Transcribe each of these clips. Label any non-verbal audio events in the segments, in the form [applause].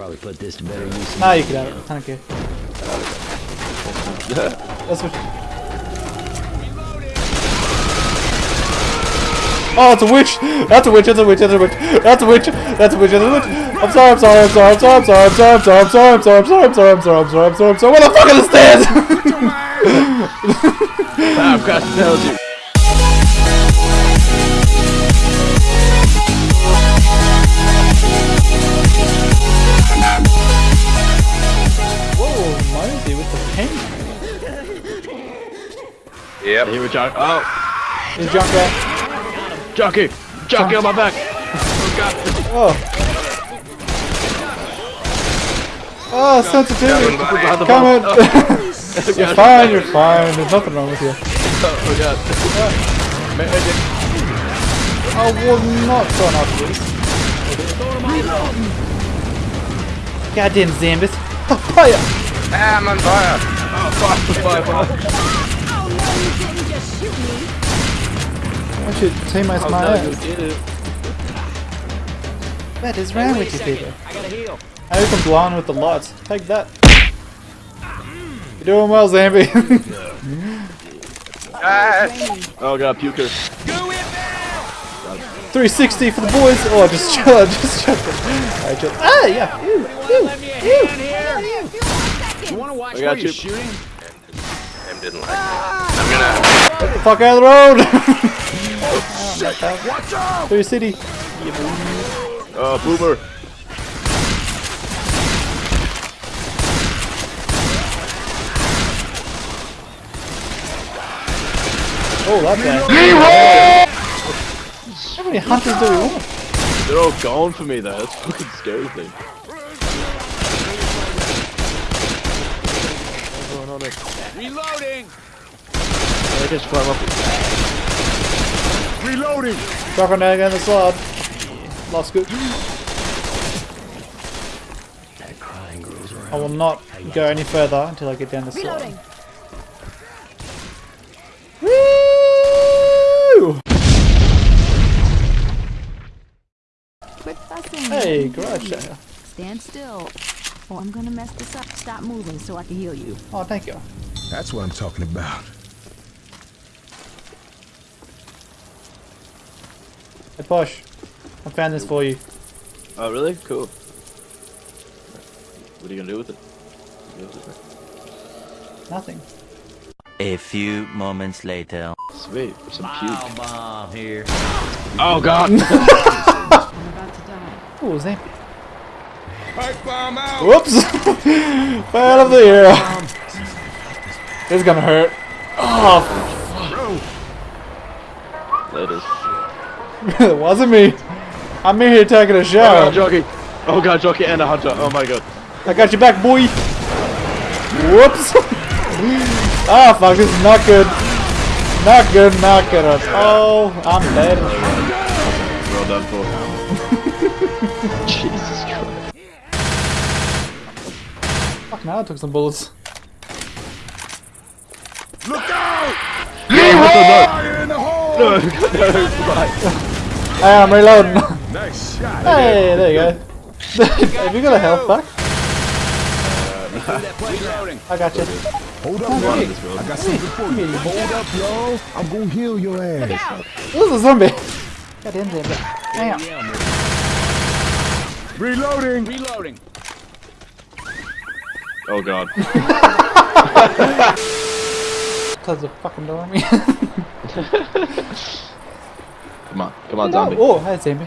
probably put this to better use. Nah, you can have it. Thank you. That's what. Oh, it's a witch! That's a witch, that's a witch, that's a witch, that's a witch, that's a witch, that's a witch! I'm sorry, I'm sorry, I'm sorry, I'm sorry, I'm sorry, I'm sorry, I'm sorry, I'm sorry, I'm sorry, I'm sorry, I'm sorry, I'm sorry, I'm sorry, I'm sorry, I'm sorry, what the fuck are the stairs? I've got to tell you. Yep. Here we go. Oh, He's jumped out. jockey, jockey on my back. Oh. Oh, sensitivity. Come ball. [laughs] [laughs] in. you're fine, you're fine. There's nothing wrong with you. Oh god. I was not turn off this. Goddamn Zambus. Fire! Ah, I'm on fire. Oh, fire, fire, fire. I should take my Oh, smile. no, you did it. What is wrong with you people? I got opened blind with the lights. Take that. You're doing well, Zambi. [laughs] Oh god, puker. 360 for the boys. Oh, [laughs] I just chill out, just chuck it. Alright, chill. Ah, yeah. Ew, ew, ew. You want to watch I got you're you. shooting? Didn't like it. Get the fuck out of the road. [laughs] Oh, Watch out! Through city. Oh, boomer. Oh, that guy. How many hunters do we want? They're all going for me though. That's fucking scary thing. Everyone on it. Reloading! They just climb up. Reloading! Drop on again the slide. Lost good. That crying grows around. I will not go any further until I get down the slide. Reloading. Woo! Quit fussing. Hey, garage sale. Stand still. Or I'm gonna mess this up. Stop moving so I can heal you. Oh, thank you. That's what I'm talking about. Hey, Posh. I found this for you. Oh, really? Cool. What are you gonna do with it? Do with it? Nothing. A few moments later. Sweet. Some puke. bomb here. Oh god. I'm about to die. Oh, was that? Whoops! [laughs] Fell of the year. It's gonna hurt. Oh, that is. it [laughs] wasn't me. I'm in here taking a Oh god, shower. jockey. Oh god, jockey and a hunter. Oh my god. I got your back, boy. Whoops. [laughs] Ah, fuck, this is not good. Not good, not good at all. I'm dead. Well done for. [laughs] Jesus Christ. Fuck, now I took some bullets. No, no, right. Hey, I'm reloading. Nice shot. hey, there you go. [laughs] Have you got a health back? Reloading. Uh, I got you. Hold up, One this. I got something for you. Hold up, yo. I'm gonna heal your ass. This is a zombie. Got Goddamn zombie. Damn. Reloading. Reloading. Oh god. [laughs] [laughs] Close the fucking door on me. Come on, come on, zombie. Oh, hi, zombie.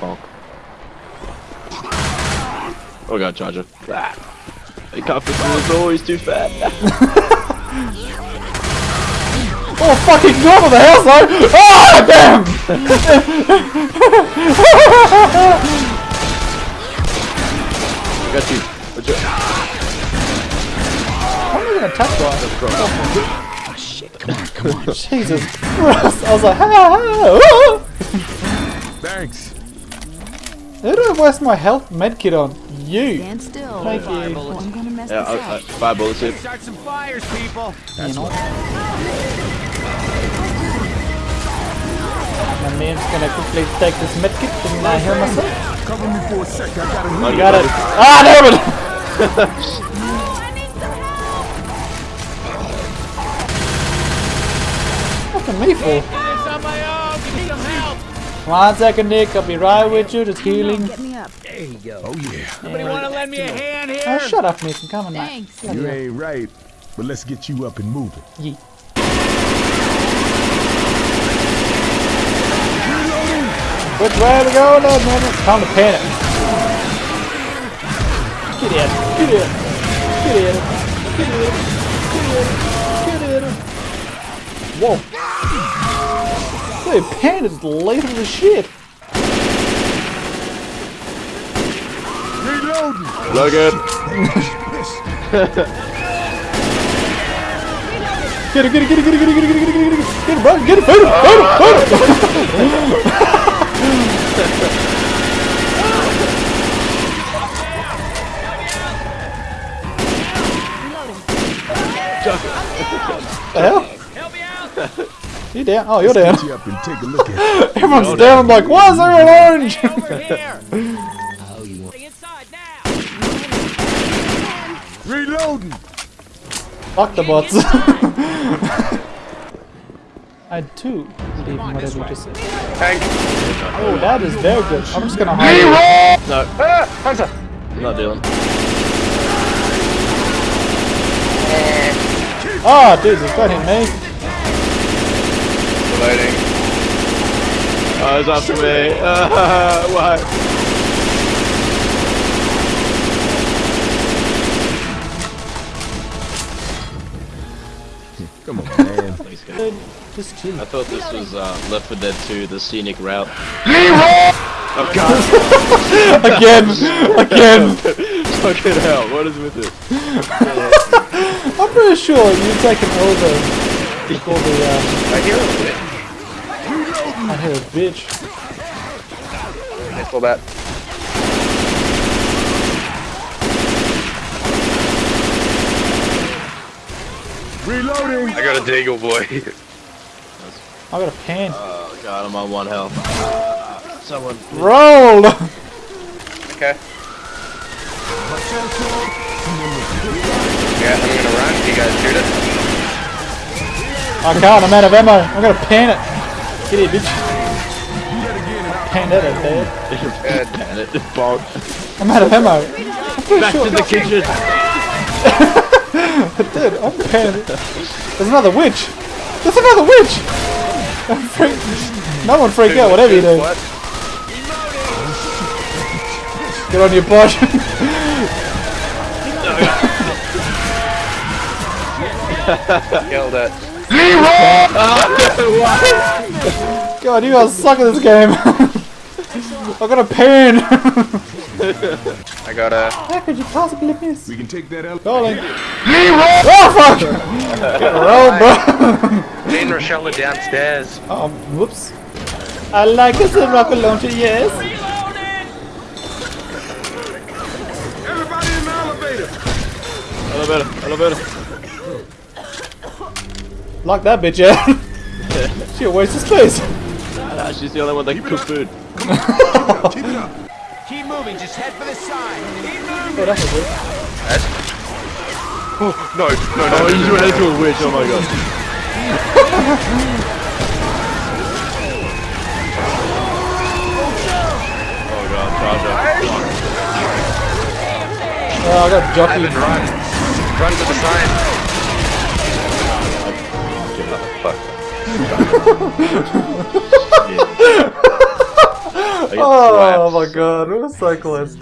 Bonk. Oh god, Charger. Ah. He can't fit through the door, he's too fat. [laughs] Oh, fucking god, what the hell, son? Oh, damn! I Got you. What's your... I'm not gonna touch one. Oh, [laughs] Jesus Christ. I was like, ha ha. ah. Thanks. Who did I waste my health medkit on? You. Stand still. Thank you. Or I'm gonna mess Yeah, this I, I, up. five bullets here. Start some fires, people. You know. My man's gonna quickly take this medkit and uh, heal myself. Cover me for a sec. I gotta I. Got it. Ah, damn it! [laughs] Fucking me for. One second, Nick. I'll be right with you. Just healing. Get me up. Oh yeah. Somebody want to lend me a hand here? Oh, shut up, Nick. I'm coming now. Thanks. You ain't right, but let's get you up and moving. Yeet. Which way are we going, then, man? Time to panic. Get in. Get in. Get in. Get in. Get in. Get in. Whoa. Dude, pan is lethal as shit. Reloading. Logan. Get it, get it, get it, get it, get it, get it, get it, get it, get it, get it, get it, bro, get it, fight him, fight him, fight him. You down? Oh, you're down. You [laughs] Everyone's you're down. down. like, why is there orange? oh, you want Reloading. Fuck the bots. [laughs] I had two. Even whatever you just said. Tank. Oh, that is very good. I'm just gonna hide. No. Ah, Hunter. Not dealing. Ah, oh, dude, he's got him, mate. Loading. Oh, it's after me. Uh, [laughs] why? Come on, man. [laughs] Thanks, guys. Just chill. I thought this was uh, Left 4 Dead 2, the scenic route. Oh god! [laughs] Again, again. Fucking hell, what is with it? I'm pretty sure you've taken over before the, um, I hear a bit. I hear a bitch. I saw that. Reloading. I got a deagle, boy. I got a pan. Oh god, I'm on one health. Someone. Roll! Okay. Yeah, I'm gonna run. You guys shoot it. I can't, I'm out of ammo. I'm gonna pan it. Get here, bitch. Pan that out there. Good. Pan it. Bonk. I'm out of ammo. Back sure. to the kitchen. Dude, I'm panning. There's another witch. There's another witch! No one freak out, whatever you do. Get on your butt. [laughs] Killed it. God, you guys suck at this game. [laughs] I got a pan. [laughs] I got a. How could you possibly miss? We can take that elevator. Darling. Oh fuck! [laughs] Get rolled, bro. Me and Rochelle are downstairs. um, whoops. I like this in rocket launcher, yes. Everybody in the elevator. Elevator, elevator. Lock that bitch out. [laughs] she a waste of space. Ah, she's the only one that can cook food. [laughs] Keep it up. Keep moving. Just head for the side. Keep moving. Oh, that's a good. No, no, no. Oh, you went into a witch, oh my god. oh god, Charger. Oh, I got jockey. Run. Run to the side. oh my god, what a cyclist.